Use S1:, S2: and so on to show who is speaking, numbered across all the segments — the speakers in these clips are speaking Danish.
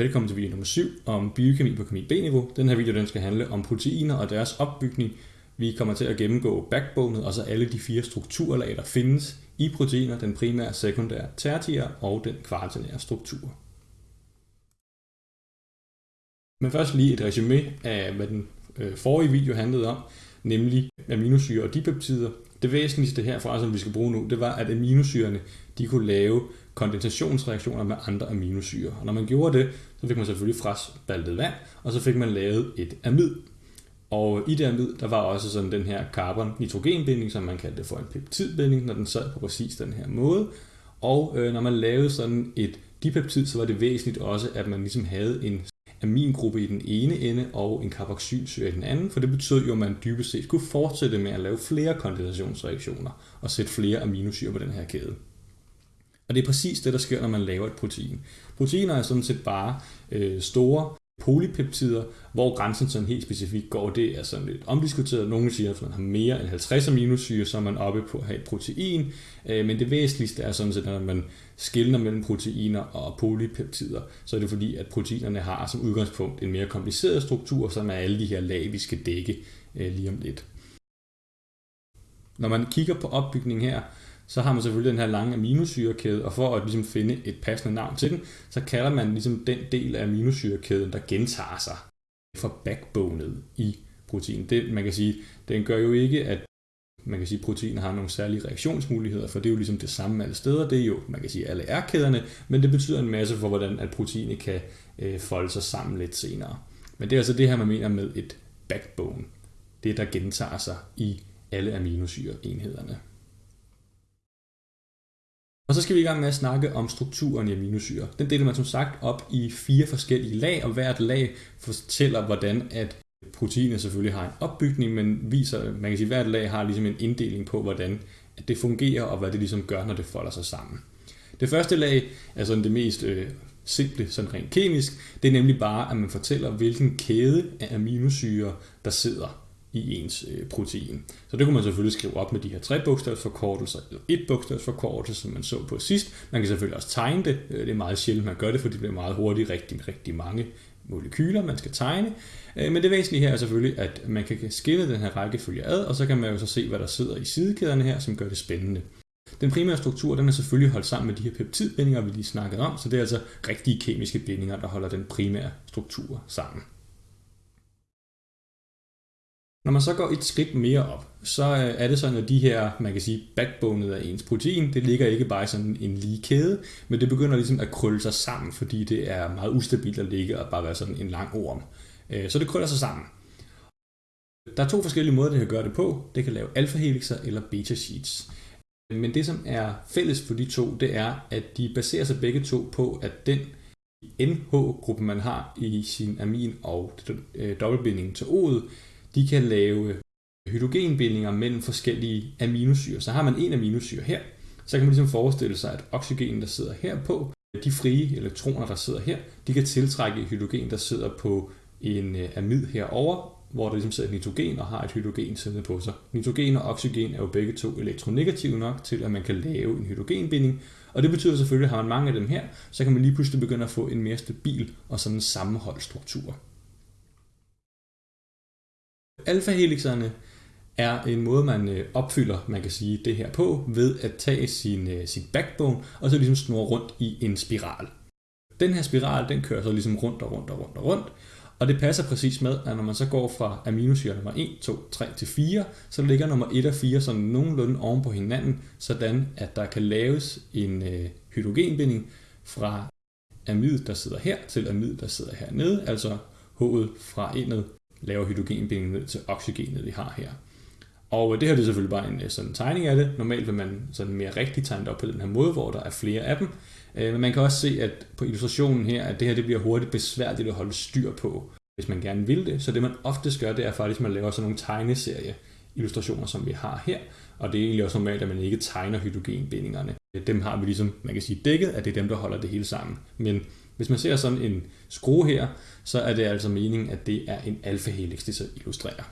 S1: Velkommen til video nummer 7 om biokemi på kemi B-niveau. Den her video den skal handle om proteiner og deres opbygning. Vi kommer til at gennemgå backbonet og så alle de fire strukturlag, der findes i proteiner, den primære, sekundære, tertiære og den kvartinære struktur. Men først lige et resume af, hvad den øh, forrige video handlede om, nemlig aminosyre og dipeptider. Det væsentligste herfra, som vi skal bruge nu, det var, at aminosyrene de kunne lave kondensationsreaktioner med andre aminosyre. Og når man gjorde det, så fik man selvfølgelig fraspaltet vand, og så fik man lavet et amid. Og i det amid, der var også sådan den her carbon-nitrogenbinding, som man kaldte for en peptidbinding, når den sad på præcis den her måde. Og øh, når man lavede sådan et dipeptid, så var det væsentligt også, at man ligesom havde en amingruppe i den ene ende og en carboxylsyre i den anden, for det betød jo, at man dybest set kunne fortsætte med at lave flere kondensationsreaktioner og sætte flere aminosyre på den her kæde. Og det er præcis det, der sker, når man laver et protein. Proteiner er sådan set bare øh, store polypeptider, hvor grænsen sådan helt specifikt går, det er sådan lidt omdiskuteret. Nogle siger, at man har mere end 50 aminosyre, så er man oppe på at have et protein. Øh, men det væsentligste er sådan set, at man skiller mellem proteiner og polypeptider, så er det fordi, at proteinerne har som udgangspunkt en mere kompliceret struktur, som er alle de her lag, vi skal dække øh, lige om lidt. Når man kigger på opbygningen her, så har man selvfølgelig den her lange aminosyrekæde, og for at ligesom finde et passende navn til den, så kalder man ligesom den del af aminosyrekæden, der gentager sig for backbonet i protein. Det, man kan sige, den gør jo ikke, at man kan sige, at proteiner har nogle særlige reaktionsmuligheder, for det er jo ligesom det samme alle steder. Det er jo, man kan sige, alle R-kæderne, men det betyder en masse for, hvordan at proteinet kan øh, folde sig sammen lidt senere. Men det er altså det her, man mener med et backbone. Det, der gentager sig i alle aminosyreenhederne. Og så skal vi i gang med at snakke om strukturen i aminosyre. Den deler man som sagt op i fire forskellige lag, og hvert lag fortæller, hvordan at proteinet selvfølgelig har en opbygning, men viser, man kan sige, at hvert lag har ligesom en inddeling på, hvordan at det fungerer, og hvad det ligesom gør, når det folder sig sammen. Det første lag er sådan det mest øh, simple, sådan rent kemisk. Det er nemlig bare, at man fortæller, hvilken kæde af aminosyre, der sidder i ens øh, protein. Så det kunne man selvfølgelig skrive op med de her tre bogstavsforkortelser, eller et bogstavsforkortelse, som man så på sidst. Man kan selvfølgelig også tegne det. Øh, det er meget sjældent, man gør det, for det bliver meget hurtigt rigtig, rigtig mange molekyler, man skal tegne. Øh, men det væsentlige her er selvfølgelig, at man kan skille den her rækkefølge ad, og så kan man jo så se, hvad der sidder i sidekæderne her, som gør det spændende. Den primære struktur den er selvfølgelig holdt sammen med de her peptidbindinger, vi lige snakkede om, så det er altså rigtige kemiske bindinger, der holder den primære struktur sammen. Når man så går et skridt mere op, så øh, er det sådan, at de her, man kan sige, backbonet af ens protein, det ligger ikke bare i sådan en lige kæde, men det begynder ligesom at krølle sig sammen, fordi det er meget ustabilt at ligge og bare være sådan en lang orm. Øh, så det krøller sig sammen. Der er to forskellige måder, det kan gøre det på. Det kan lave alfa-helixer eller beta-sheets. Men det, som er fælles for de to, det er, at de baserer sig begge to på, at den NH-gruppe, man har i sin amin og øh, dobbeltbinding til O'et, de kan lave hydrogenbindinger mellem forskellige aminosyre. Så har man en aminosyre her, så kan man ligesom forestille sig, at oxygen, der sidder her på, de frie elektroner, der sidder her, de kan tiltrække hydrogen, der sidder på en øh, amid herover, hvor der ligesom sidder nitrogen og har et hydrogen siddende på sig. Nitrogen og oxygen er jo begge to elektronegative nok til, at man kan lave en hydrogenbinding, og det betyder selvfølgelig, at har man mange af dem her, så kan man lige pludselig begynde at få en mere stabil og sådan en sammenholdt struktur. Alfa-helixerne er en måde, man øh, opfylder, man kan sige, det her på, ved at tage sin, øh, sin backbone, og så ligesom snurre rundt i en spiral. Den her spiral, den kører så ligesom rundt og rundt og rundt og rundt, og det passer præcis med, at når man så går fra aminosyre nummer 1, 2, 3 til 4, så ligger nummer 1 og 4 sådan nogenlunde oven på hinanden, sådan at der kan laves en øh, hydrogenbinding fra amid, der sidder her, til amid, der sidder hernede, altså H'et fra endet laver hydrogenbinding ned til oxygenet, vi har her. Og øh, det her det er selvfølgelig bare en øh, sådan tegning af det. Normalt vil man sådan mere rigtigt tegne det op på den her måde, hvor der er flere af dem. Øh, men man kan også se, at på illustrationen her, at det her det bliver hurtigt besværligt at holde styr på, hvis man gerne vil det. Så det man oftest gør, det er faktisk, at man laver sådan nogle tegneserie illustrationer, som vi har her. Og det er egentlig også normalt, at man ikke tegner hydrogenbindingerne. Dem har vi ligesom, man kan sige, dækket, at det er dem, der holder det hele sammen. Men hvis man ser sådan en skrue her, så er det altså meningen, at det er en alfa-helix, det så illustrerer.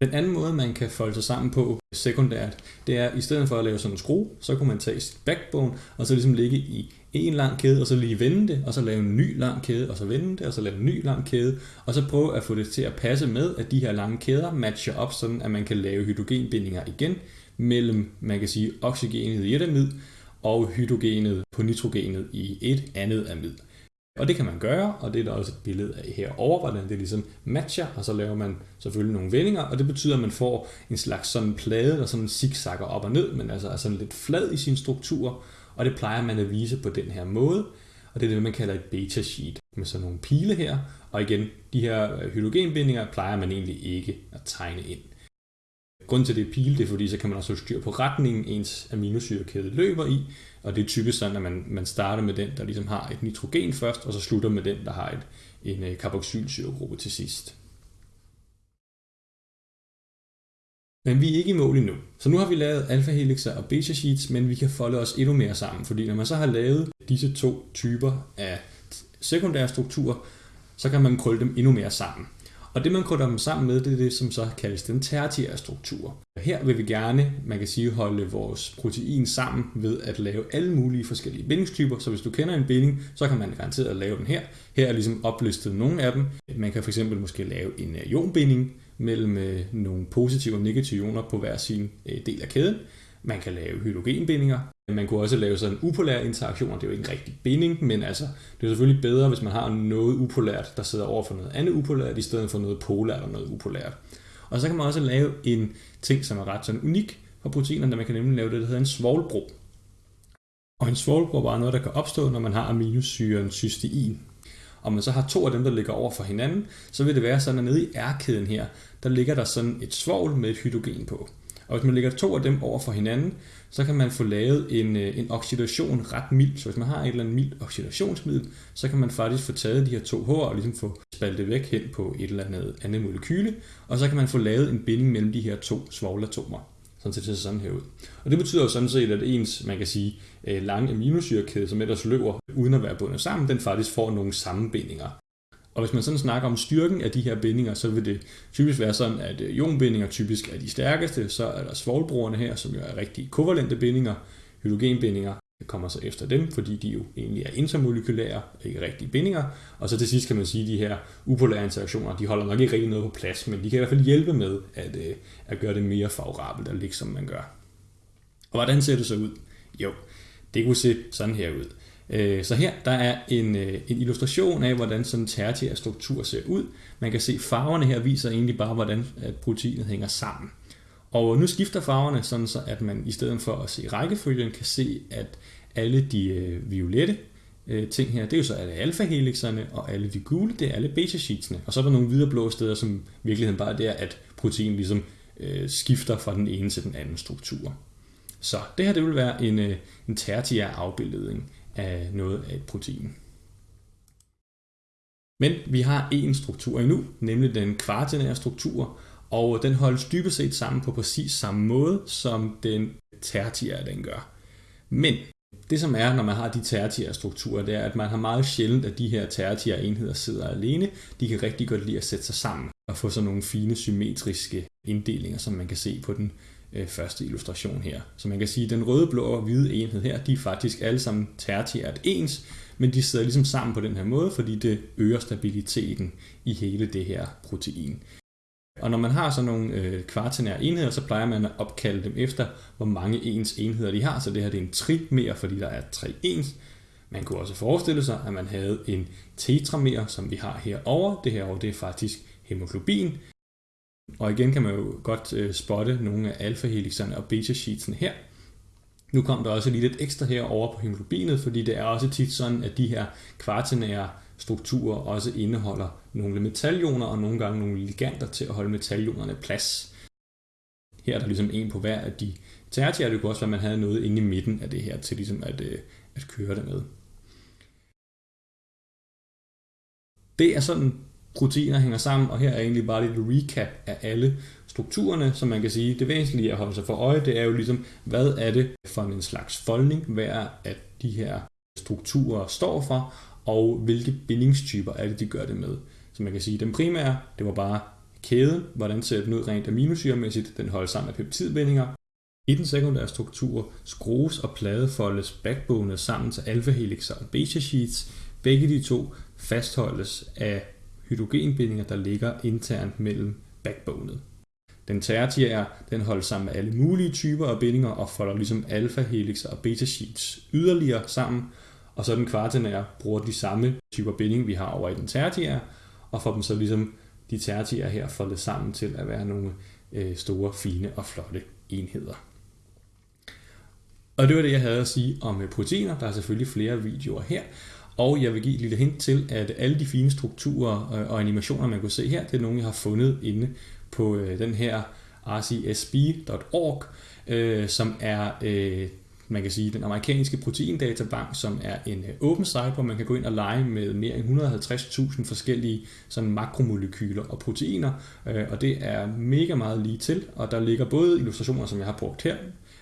S1: Den anden måde, man kan folde sig sammen på sekundært, det er, at i stedet for at lave sådan en skrue, så kunne man tage sit backbone, og så ligesom ligge i en lang kæde, og så lige vende det, og så lave en ny lang kæde, og så vende det, og så lave en ny lang kæde, og så prøve at få det til at passe med, at de her lange kæder matcher op, sådan at man kan lave hydrogenbindinger igen mellem, man kan sige, oxygenet i et og hydrogenet på nitrogenet i et andet amid. Og det kan man gøre, og det er der også et billede af herovre, hvordan det ligesom matcher, og så laver man selvfølgelig nogle vendinger, og det betyder, at man får en slags sådan plade, der sådan zigzagger op og ned, men altså er sådan lidt flad i sin struktur, og det plejer man at vise på den her måde, og det er det, man kalder et beta sheet med sådan nogle pile her, og igen, de her hydrogenbindinger plejer man egentlig ikke at tegne ind. Grunden til det er pile, det er fordi, så kan man også styr på retningen, ens aminosyrekæde løber i, og det er typisk sådan, at man, man starter med den, der ligesom har et nitrogen først, og så slutter med den, der har et, en øh, carboxylsyregruppe til sidst. Men vi er ikke i mål endnu. Så nu har vi lavet alfa helixer og beta sheets, men vi kan folde os endnu mere sammen, fordi når man så har lavet disse to typer af sekundære strukturer, så kan man krølle dem endnu mere sammen. Og det man krydder dem sammen med, det er det, som så kaldes den tertiære struktur. Her vil vi gerne, man kan sige, holde vores protein sammen ved at lave alle mulige forskellige bindingstyper. Så hvis du kender en binding, så kan man garanteret at lave den her. Her er ligesom oplistet nogle af dem. Man kan fx måske lave en øh, ionbinding mellem øh, nogle positive og negative ioner på hver sin øh, del af kæden. Man kan lave hydrogenbindinger. Man kunne også lave sådan upolære interaktioner. Det er jo ikke en rigtig binding, men altså, det er selvfølgelig bedre, hvis man har noget upolært, der sidder over for noget andet upolært, i stedet for noget polært og noget upolært. Og så kan man også lave en ting, som er ret sådan unik for proteinerne, der man kan nemlig lave det, der hedder en svovlbro. Og en svovlbro er noget, der kan opstå, når man har aminosyren cystein. Og man så har to af dem, der ligger over for hinanden, så vil det være sådan, at nede i R-kæden her, der ligger der sådan et svovl med et hydrogen på. Og hvis man lægger to af dem over for hinanden, så kan man få lavet en, øh, en oxidation ret mild. Så hvis man har et eller andet mild oxidationsmiddel, så kan man faktisk få taget de her to H'er og ligesom få spaltet væk hen på et eller andet andet molekyle, og så kan man få lavet en binding mellem de her to svovlatomer. Sådan ser det sådan her ud. Og det betyder jo sådan set, at ens, man kan sige, øh, lange aminosyrekæde, som ellers løber uden at være bundet sammen, den faktisk får nogle sammenbindinger. Og hvis man sådan snakker om styrken af de her bindinger, så vil det typisk være sådan, at øh, ionbindinger typisk er de stærkeste, så er der svovlbrugerne her, som jo er rigtig kovalente bindinger, hydrogenbindinger kommer så efter dem, fordi de jo egentlig er intermolekylære, ikke rigtige bindinger. Og så til sidst kan man sige, at de her upolære interaktioner, de holder nok ikke rigtig noget på plads, men de kan i hvert fald hjælpe med at, øh, at gøre det mere favorabelt at ligge som man gør. Og hvordan ser det så ud? Jo, det kunne se sådan her ud. Øh, så her der er en, øh, en illustration af, hvordan sådan en tertiær struktur ser ud. Man kan se, farverne her viser egentlig bare, hvordan proteinet hænger sammen. Og nu skifter farverne, sådan så at man i stedet for at se rækkefølgen, kan se, at alle de øh, violette øh, ting her, det er jo så alle alfa-helixerne, og alle de gule, det er alle beta-sheetsene. Og så er der nogle videre blå steder, som i virkeligheden bare er der, at protein ligesom øh, skifter fra den ene til den anden struktur. Så det her det vil være en, en tertiær afbildning af noget af et protein. Men vi har en struktur endnu, nemlig den kvartinære struktur, og den holdes dybest set sammen på præcis samme måde, som den tertiære den gør. Men det som er, når man har de tertiære strukturer, det er, at man har meget sjældent, at de her tertiære enheder sidder alene. De kan rigtig godt lide at sætte sig sammen og få sådan nogle fine symmetriske inddelinger, som man kan se på den øh, første illustration her. Så man kan sige, at den røde, blå og hvide enhed her, de er faktisk alle sammen tertiært ens, men de sidder ligesom sammen på den her måde, fordi det øger stabiliteten i hele det her protein. Og når man har sådan nogle øh, kvartinære enheder, så plejer man at opkalde dem efter, hvor mange ens enheder de har. Så det her det er en trimer, fordi der er tre ens. Man kunne også forestille sig, at man havde en tetramer, som vi har herovre. Det her det er faktisk hemoglobin. Og igen kan man jo godt øh, spotte nogle af alfa-helixerne og beta-sheetsene her. Nu kom der også lige lidt ekstra her over på hemoglobinet, fordi det er også tit sådan, at de her kvartinære strukturer også indeholder nogle metalioner og nogle gange nogle liganter til at holde metalionerne plads. Her er der ligesom en på hver af de tertiære. Det kunne også være, at man havde noget inde i midten af det her til ligesom at, øh, at køre det med. Det er sådan proteiner hænger sammen, og her er egentlig bare lidt recap af alle strukturerne, som man kan sige, det væsentlige at holde sig for øje, det er jo ligesom, hvad er det for en slags foldning, hvad er at de her strukturer står for, og hvilke bindingstyper er det, de gør det med. Så man kan sige, at den primære, det var bare kæden, hvordan ser den ud rent aminosyremæssigt, den holder sammen af peptidbindinger, I den sekundære struktur skrues og pladefoldes backbone sammen til alfahelixer og beta-sheets. Begge de to fastholdes af hydrogenbindinger, der ligger internt mellem backbonet. Den tertiære, den holdes sammen med alle mulige typer af bindinger og folder ligesom alfa-helixer og beta-sheets yderligere sammen. Og så den kvartinære bruger de samme typer binding, vi har over i den tertiære, og får dem så ligesom de tertiære her foldet sammen til at være nogle øh, store, fine og flotte enheder. Og det var det, jeg havde at sige om øh, proteiner. Der er selvfølgelig flere videoer her. Og jeg vil give et lille hint til, at alle de fine strukturer øh, og animationer, man kunne se her, det er nogle, jeg har fundet inde på øh, den her rcsb.org, øh, som er man kan sige, den amerikanske proteindatabank, som er en åben site, hvor man kan gå ind og lege med mere end 150.000 forskellige sådan makromolekyler og proteiner, og det er mega meget lige til, og der ligger både illustrationer, som jeg har brugt her,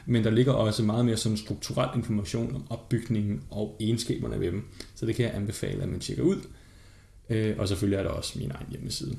S1: men der ligger også meget mere sådan strukturel information om opbygningen og egenskaberne ved dem. Så det kan jeg anbefale, at man tjekker ud. Øh, og selvfølgelig er der også min egen hjemmeside.